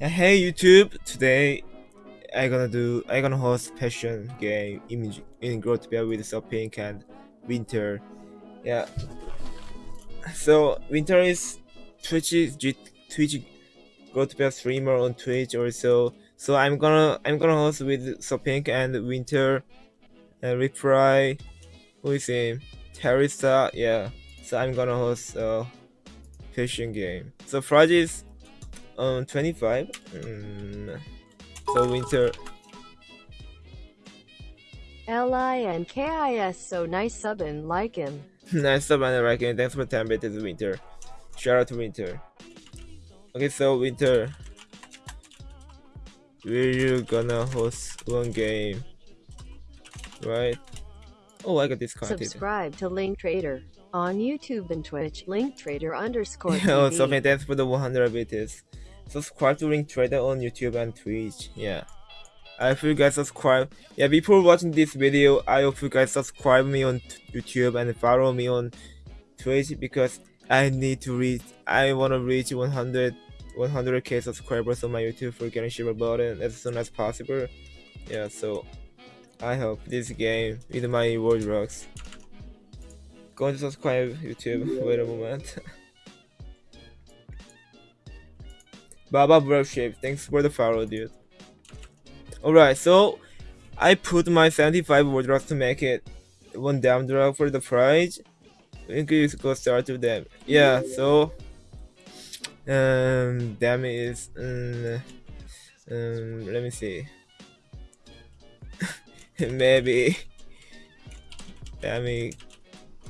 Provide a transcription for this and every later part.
Hey YouTube, today I gonna do I gonna host passion game image in Growtopia with so pink and winter. Yeah. So winter is Twitch Twitch Growtopia streamer on Twitch also. So I'm gonna I'm gonna host with pink and winter uh, and reply who is him? Teresa, uh, yeah. So I'm gonna host uh, a passion game. So Friday is um 25 mm, so winter. L-I-N-K-I-S so nice sub and like him. nice sub and like him. Thanks for 10 bit is winter. Shout out to winter. Okay so winter. We're you gonna host one game? Right? Oh i got disconnected subscribe to link trader on youtube and twitch. Link trader underscore oh so thanks for the 100 bits subscribe to Link Trader on YouTube and Twitch. Yeah. I hope you guys subscribe. Yeah, before watching this video, I hope you guys subscribe me on YouTube and follow me on Twitch because I need to reach. I want to reach 100 100k subscribers on my YouTube for getting share button as soon as possible. Yeah, so I hope this game with my world rocks. Going to subscribe YouTube. Wait a moment. Baba Worship, thanks for the follow, dude. Alright, so I put my 75 wardrobes to make it one damn drop for the prize. Can go start with them. Yeah, so um damn is um, um let me see. Maybe damn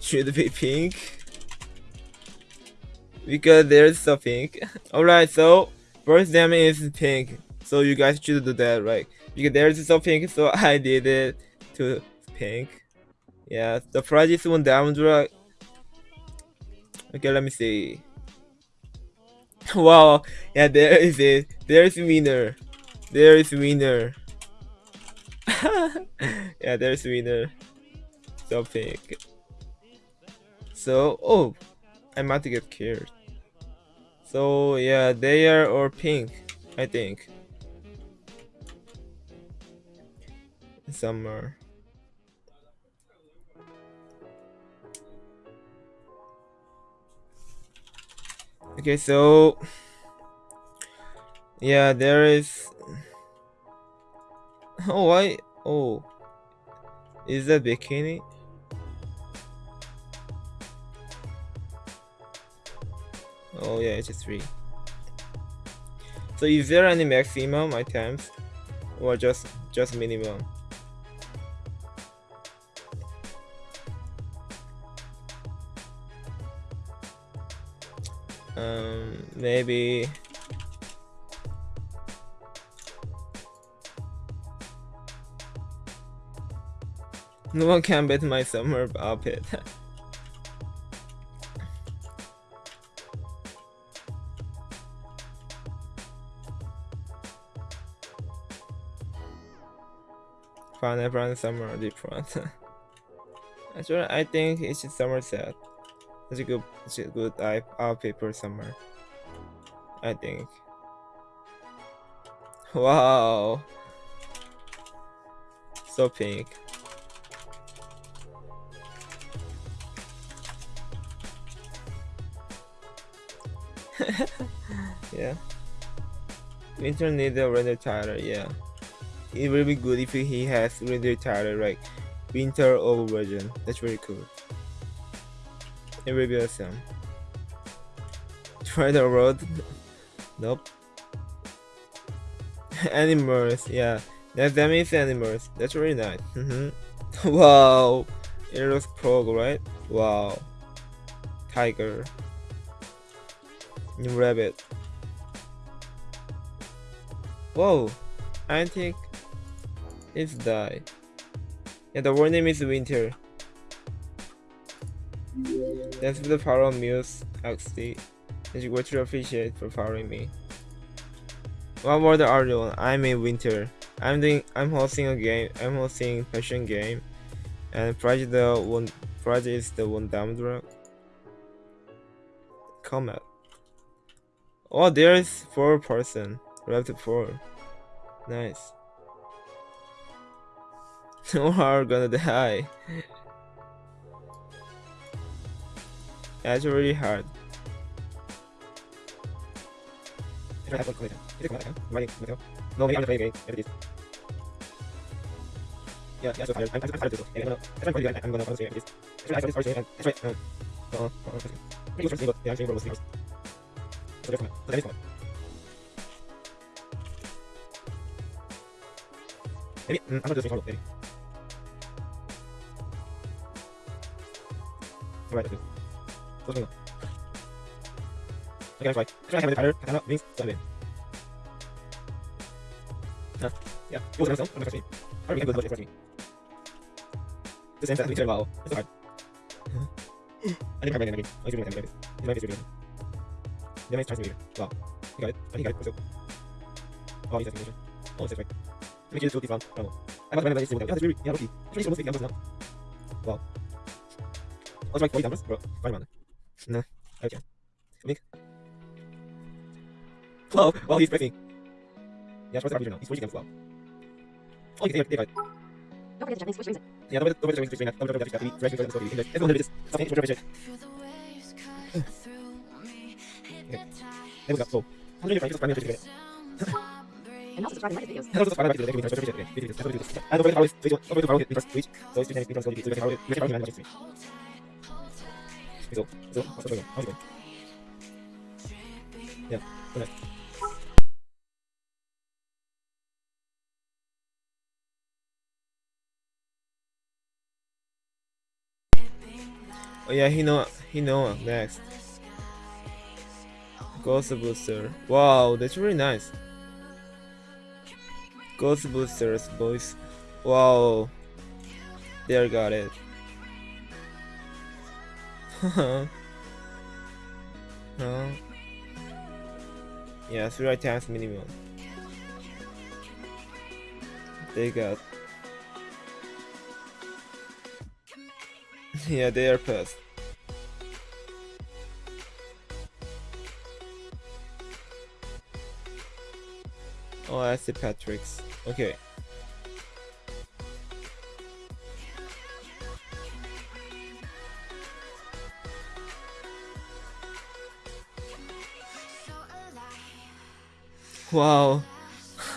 should be pink because there's so pink. Alright, so First damage is pink, so you guys should do that, right? Because there's so pink, so I did it to pink. Yeah, the price is one down drag. Okay, let me see. wow, yeah, there is it. There's winner. There is winner. yeah, there's winner. So pink. So, oh, I might get killed. So yeah, they are or pink, I think. Summer. Okay, so yeah, there is. Oh, why? Oh, is that bikini? Oh yeah, it's a 3. So is there any maximum items or just just minimum? Um, maybe no one can beat my summer outfit. Fun everyone summer different. Actually, I think it's Somerset. It's a good, it's a good outfit for summer. I think. Wow. So pink. yeah. Winter needs a render tighter, yeah it will be good if he has render title like winter over version. That's very cool. It will be awesome. Try the road. nope. animals, yeah. That that means animals. That's really nice. Mm -hmm. wow. It looks prog, right? Wow. Tiger. Rabbit. Whoa. I think it's die. Yeah, the word name is Winter. Thanks for the power of Muse XD. Thank you to appreciate for following me. What word are you on? I'm in Winter. I'm doing I'm hosting a game. I'm hosting passion game. And project the one project is the one down drug. Comment. Oh there is four person. Left 4. Nice. No are gonna die. That's really hard. No, maybe I'm playing game. Maybe it is. Yeah, yeah, so tired. I'm, I'm, I'm tired of this. And I'm gonna, I'm gonna, I'm gonna, I'm gonna, this. That's right, I saw this first game, and that's right. Um, uh, uh, uh, maybe it was first game, but yeah, I'm saying World War So that's fine. So that is fine. Maybe, mm, I'm not just saying maybe. Alright, that's good. So what's going on? Okay, that's right. That's right, I have a tired, katana, so I'm in. Huh? Yeah, it was myself, I'm not me. I don't think I'm but it's me. The same that we turn wow. It's hard. I think I'm running again. I'm doing it again. It's my reading. Then I try to read it. Wow. You got it. I think I got it. So. Oh, he's explanation. Oh, it's. Let me choose two round. I don't know. I'm not running like this. Yeah, that's really, yeah, rookie. Actually, almost 50 numbers now. Wow. I was like 40 numbers, bro. Fine, man. No. Okay. Link. Wow, wow, he's pressing. Yeah, what's the computer now? He's switching them. Wow. Oh, you can see it. They got it. Don't forget the Japanese switch reason. Yeah, don't forget to explain that. Don't forget to explain that. Fresh because it's English. Everyone knows something. Which revision. Okay. There we go. So, how do you find this primary together? And also subscribe and like the videos. And also subscribe to the next video. Subscribe to the next video. And don't forget to follow this. Don't forget to follow it in first Twitch. So it's Twitch and it's Twitch. So Oh yeah, he know he know next. Ghost Booster. Wow, that's really nice. Ghost Boosters, boys. Wow. There got it. huh? Yeah, three times minimum. They got yeah, they are pissed. Oh, I see Patrick's. Okay. Wow.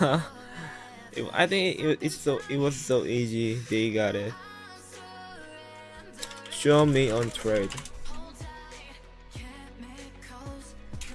I think it, it's so it was so easy. They got it. Show me on trade.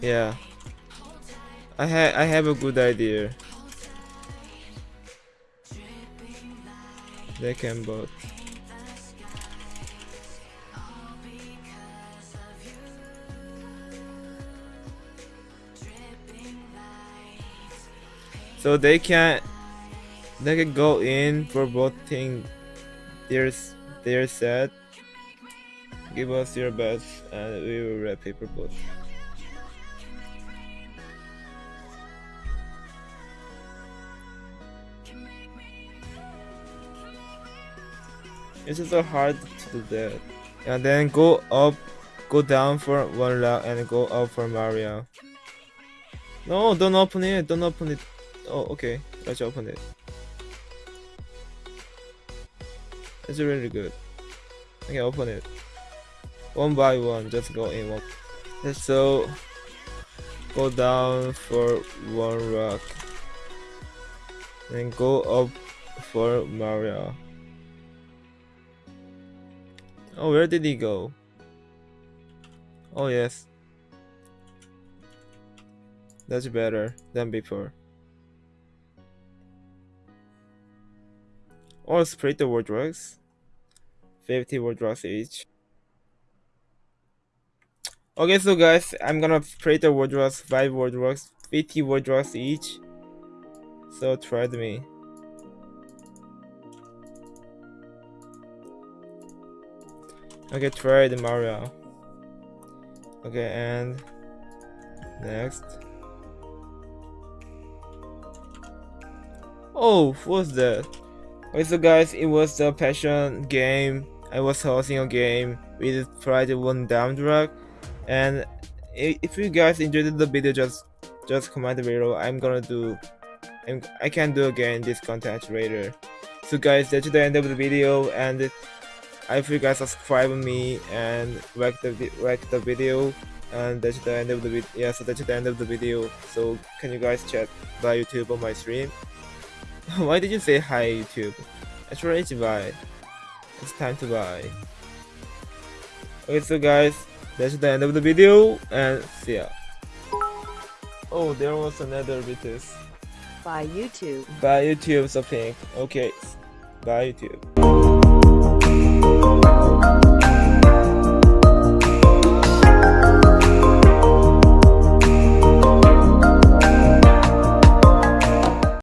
Yeah. I ha I have a good idea. They can both. So they can they can go in for voting their s- their set. Give us your best and we will wrap paper boat. It's so hard to do that. And then go up, go down for one round and go up for Mario. No, don't open it, don't open it. Oh, okay, let's open it. It's really good. Okay, open it. One by one, just go in one. So, go down for one rock. And go up for Mario. Oh, where did he go? Oh, yes. That's better than before. Or split the drugs. 50 word drugs each. Okay, so guys, I'm gonna split the drugs, 5 word drugs, 50 word drugs each. So try me. Okay, try the Mario. Okay, and next. Oh, what's that? So guys, it was the passion game. I was hosting a game with Pride One Down Drag, and if you guys enjoyed the video, just just comment below. I'm gonna do. I'm, I can do again this content later. So guys, that's the end of the video, and I hope you guys subscribe me and like the like the video. And that's the end of the video. Yeah, so that's the end of the video. So can you guys chat by YouTube on my stream? Why did you say hi YouTube? Actually, it's bye. It's time to buy. Okay, so guys, that's the end of the video, and see ya. Oh, there was another BTS. By YouTube. Bye YouTube, so pink. Okay, bye YouTube.